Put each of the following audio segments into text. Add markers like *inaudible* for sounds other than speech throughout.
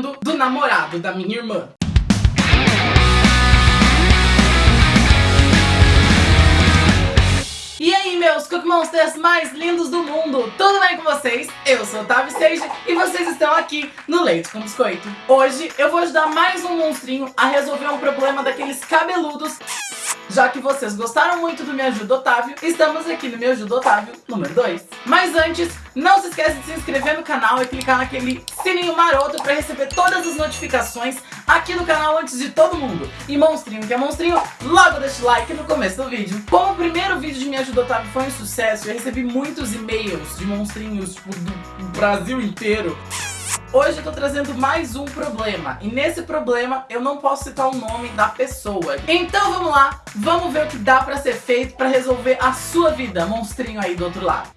tratando do namorado da minha irmã. E aí, meus Cookie Monsters mais lindos do mundo, tudo bem com vocês? Eu sou Otávio Sage e vocês estão aqui no Leite com Biscoito. Hoje eu vou ajudar mais um monstrinho a resolver um problema daqueles cabeludos já que vocês gostaram muito do Me Ajuda Otávio, estamos aqui no Me Ajuda Otávio número 2. Mas antes, não se esqueça de se inscrever no canal e clicar naquele sininho maroto para receber todas as notificações aqui no canal antes de todo mundo. E monstrinho que é monstrinho, logo deixa o like no começo do vídeo. Como o primeiro vídeo de Me Ajuda Otávio foi um sucesso, eu recebi muitos e-mails de monstrinhos tipo, do Brasil inteiro. Hoje eu tô trazendo mais um problema, e nesse problema eu não posso citar o nome da pessoa. Então vamos lá, vamos ver o que dá pra ser feito pra resolver a sua vida, monstrinho aí do outro lado.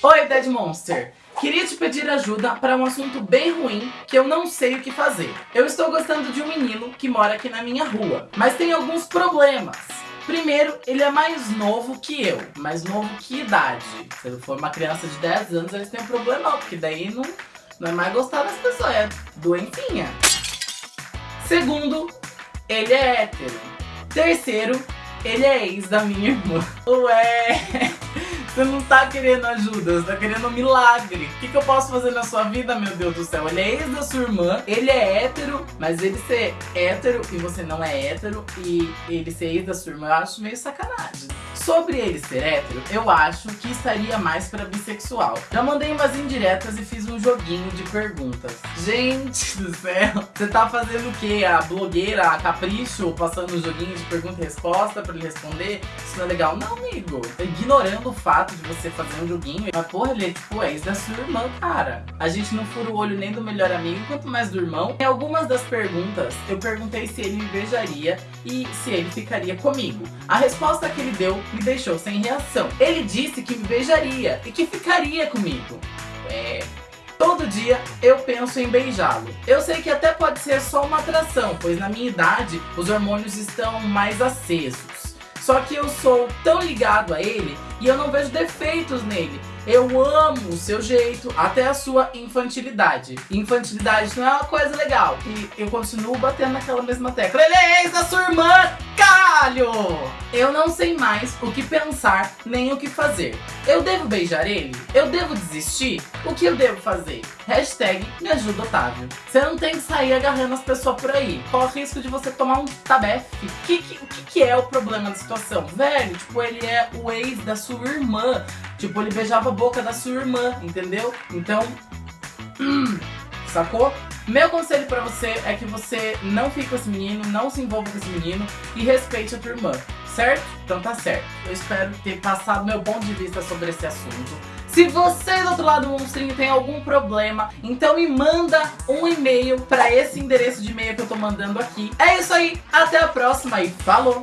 Oi, Dead Monster! Queria te pedir ajuda para um assunto bem ruim que eu não sei o que fazer. Eu estou gostando de um menino que mora aqui na minha rua, mas tem alguns problemas. Primeiro, ele é mais novo que eu. Mais novo que idade. Se ele for uma criança de 10 anos, eles têm um problema, porque daí não, não é mais gostar das pessoas, é doentinha. Segundo, ele é hétero. Terceiro, ele é ex da minha irmã. Ué... Você não tá querendo ajuda, você tá querendo um milagre. O que, que eu posso fazer na sua vida, meu Deus do céu? Ele é ex da sua irmã, ele é hétero, mas ele ser hétero e você não é hétero, e ele ser ex da sua irmã, eu acho meio sacanagem. Sobre ele ser hétero, eu acho que estaria mais pra bissexual. Já mandei umas indiretas e fiz um joguinho de perguntas. Gente *laughs* do céu, você tá fazendo o quê? A blogueira, a capricho, passando um joguinho de pergunta e resposta pra ele responder? Isso não é legal? Não, amigo. Ignorando o fato de você fazer um joguinho. Mas porra, ele é tipo ex da sua irmã, cara. A gente não fura o olho nem do melhor amigo, quanto mais do irmão. Em algumas das perguntas, eu perguntei se ele me beijaria e se ele ficaria comigo. A resposta que ele deu me deixou sem reação. Ele disse que me beijaria e que ficaria comigo. É... Todo dia eu penso em beijá-lo. Eu sei que até pode ser só uma atração, pois na minha idade os hormônios estão mais acesos. Só que eu sou tão ligado a ele e eu não vejo defeitos nele. Eu amo o seu jeito, até a sua infantilidade. Infantilidade não é uma coisa legal. E eu continuo batendo naquela mesma tecla. Ele é ex da sua irmã, caralho! Eu não sei mais o que pensar, nem o que fazer. Eu devo beijar ele? Eu devo desistir? O que eu devo fazer? Hashtag me ajuda Otávio. Você não tem que sair agarrando as pessoas por aí. O risco de você tomar um tabefe? O que, que, que é o problema da situação? Velho, tipo, ele é o ex da sua irmã. Tipo, ele beijava a boca da sua irmã, entendeu? Então, hum, *clears throat* sacou? Meu conselho pra você é que você não fique com esse menino, não se envolva com esse menino e respeite a tua irmã, certo? Então tá certo. Eu espero ter passado meu ponto de vista sobre esse assunto. Se você do outro lado do monstrinho tem algum problema, então me manda um e-mail pra esse endereço de e-mail que eu tô mandando aqui. É isso aí, até a próxima e falou!